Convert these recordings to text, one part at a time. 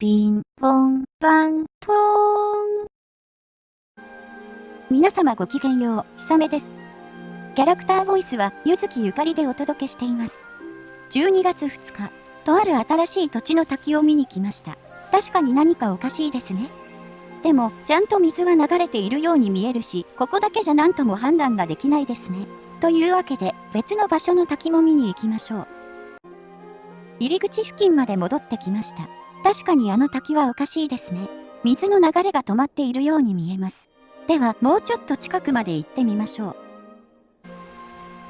ピンポンパンポーン。皆様ごきげんよう、ひさめです。キャラクターボイスは、ゆずきゆかりでお届けしています。12月2日、とある新しい土地の滝を見に来ました。確かに何かおかしいですね。でも、ちゃんと水は流れているように見えるし、ここだけじゃ何とも判断ができないですね。というわけで、別の場所の滝も見に行きましょう。入り口付近まで戻ってきました。確かにあの滝はおかしいですね。水の流れが止まっているように見えます。では、もうちょっと近くまで行ってみましょう。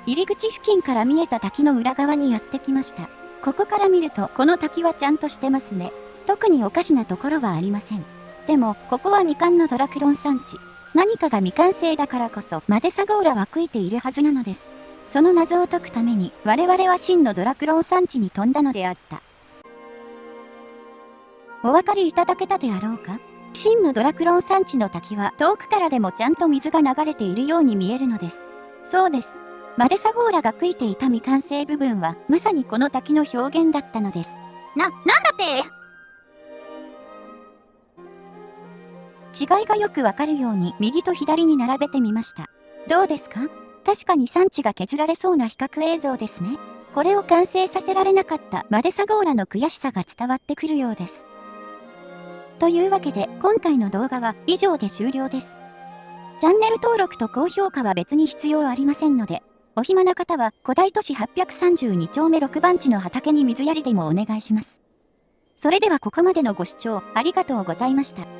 入り口付近から見えた滝の裏側にやってきました。ここから見ると、この滝はちゃんとしてますね。特におかしなところはありません。でも、ここはみかんのドラクロン産地。何かが未完成だからこそ、マデサゴーラは悔いているはずなのです。その謎を解くために、我々は真のドラクロン産地に飛んだのであった。お分かりいただけたであろうか？真のドラクロン産地の滝は遠くからでもちゃんと水が流れているように見えるのです。そうです。マデサゴーラが悔いていた未完成部分はまさにこの滝の表現だったのです。な、なんだって？違いがよくわかるように右と左に並べてみました。どうですか？確かに産地が削られそうな比較映像ですね。これを完成させられなかったマデサゴーラの悔しさが伝わってくるようです。というわけで今回の動画は以上で終了です。チャンネル登録と高評価は別に必要ありませんので、お暇な方は古代都市832丁目6番地の畑に水やりでもお願いします。それではここまでのご視聴ありがとうございました。